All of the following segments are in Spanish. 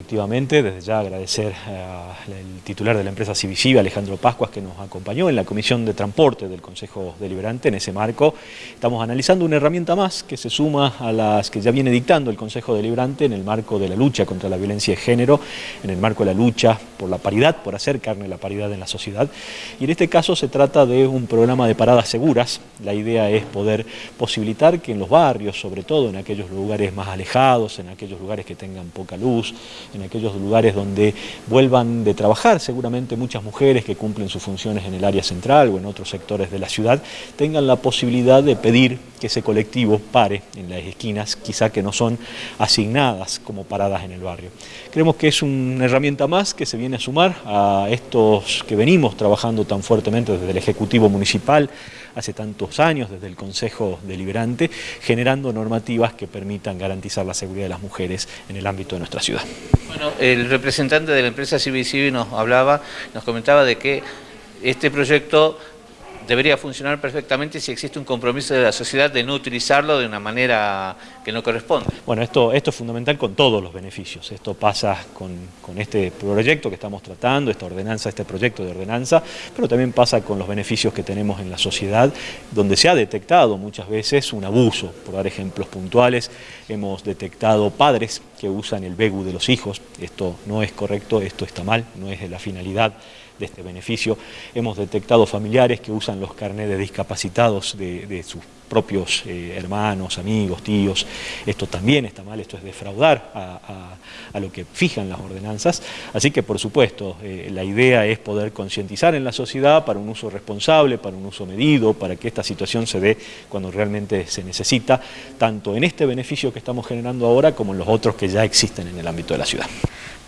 Efectivamente, desde ya agradecer al titular de la empresa Civiciva, Alejandro Pascuas, que nos acompañó en la Comisión de Transporte del Consejo Deliberante. En ese marco estamos analizando una herramienta más que se suma a las que ya viene dictando el Consejo Deliberante en el marco de la lucha contra la violencia de género, en el marco de la lucha por la paridad, por hacer carne la paridad en la sociedad. Y en este caso se trata de un programa de paradas seguras. La idea es poder posibilitar que en los barrios, sobre todo en aquellos lugares más alejados, en aquellos lugares que tengan poca luz, en aquellos lugares donde vuelvan de trabajar seguramente muchas mujeres que cumplen sus funciones en el área central o en otros sectores de la ciudad, tengan la posibilidad de pedir que ese colectivo pare en las esquinas, quizá que no son asignadas como paradas en el barrio. Creemos que es una herramienta más que se viene a sumar a estos que venimos trabajando tan fuertemente desde el Ejecutivo Municipal, hace tantos años, desde el Consejo Deliberante, generando normativas que permitan garantizar la seguridad de las mujeres en el ámbito de nuestra ciudad. Bueno, el representante de la empresa Civil nos hablaba, nos comentaba de que este proyecto debería funcionar perfectamente si existe un compromiso de la sociedad de no utilizarlo de una manera no corresponde. Bueno, esto, esto es fundamental con todos los beneficios. Esto pasa con, con, este proyecto que estamos tratando, esta ordenanza, este proyecto de ordenanza, pero también pasa con los beneficios que tenemos en la sociedad, donde se ha detectado muchas veces un abuso. Por dar ejemplos puntuales, hemos detectado padres que usan el BEGU de los hijos. Esto no es correcto, esto está mal, no es la finalidad de este beneficio. Hemos detectado familiares que usan los carnets de discapacitados de, sus propios eh, hermanos, amigos, tíos. Esto también está mal, esto es defraudar a, lo que fijan las ordenanzas. Así que, por supuesto, eh, la idea es poder concientizar en la sociedad para un uso responsable, para un uso medido, para que esta situación se dé cuando realmente se necesita, tanto en este beneficio que estamos generando ahora como en los otros que ya existen en el ámbito de la ciudad.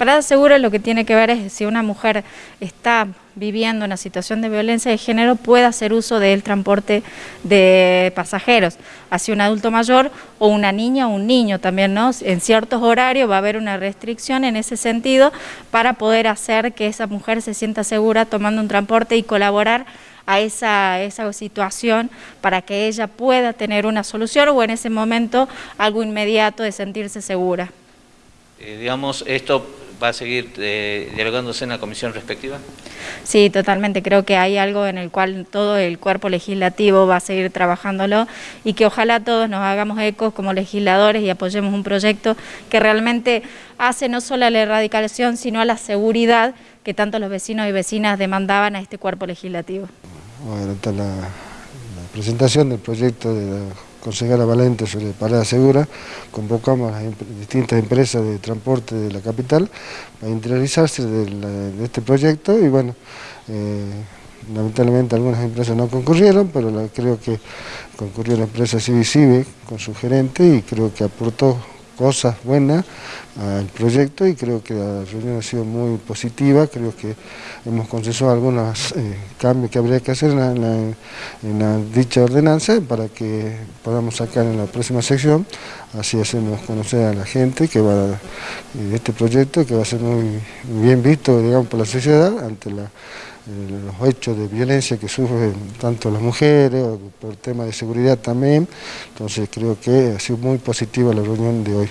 Parada Segura lo que tiene que ver es si una mujer está viviendo una situación de violencia de género puede hacer uso del transporte de pasajeros hacia un adulto mayor o una niña o un niño también, ¿no? En ciertos horarios va a haber una restricción en ese sentido para poder hacer que esa mujer se sienta segura tomando un transporte y colaborar a esa, situación para que ella pueda tener una solución o en ese momento algo inmediato de sentirse segura. Eh, digamos, esto va a seguir eh, dialogándose en la comisión respectiva? Sí, totalmente. Creo que hay algo en el cual todo el cuerpo legislativo va a seguir trabajándolo y que ojalá todos nos hagamos ecos como legisladores y apoyemos un proyecto que realmente hace no solo a la erradicación, sino a la seguridad que tanto los vecinos y vecinas demandaban a este cuerpo legislativo. Bueno, la, la presentación del proyecto de la consejera Valente sobre Parada Segura, convocamos a distintas empresas de transporte de la capital para interiorizarse de, este proyecto y bueno, eh, lamentablemente algunas empresas no concurrieron, pero creo que concurrió la empresa Civicive con su gerente y creo que aportó cosas buenas al proyecto y creo que la reunión ha sido muy positiva, creo que hemos consensuado algunos eh, cambios que habría que hacer en la, dicha ordenanza para que podamos sacar en la próxima sección, así hacemos conocer a la gente que va eh, este proyecto que va a ser muy bien visto digamos, por la sociedad ante la los hechos de violencia que sufren tanto las mujeres, por tema de seguridad también, entonces creo que ha sido muy positiva la reunión de hoy.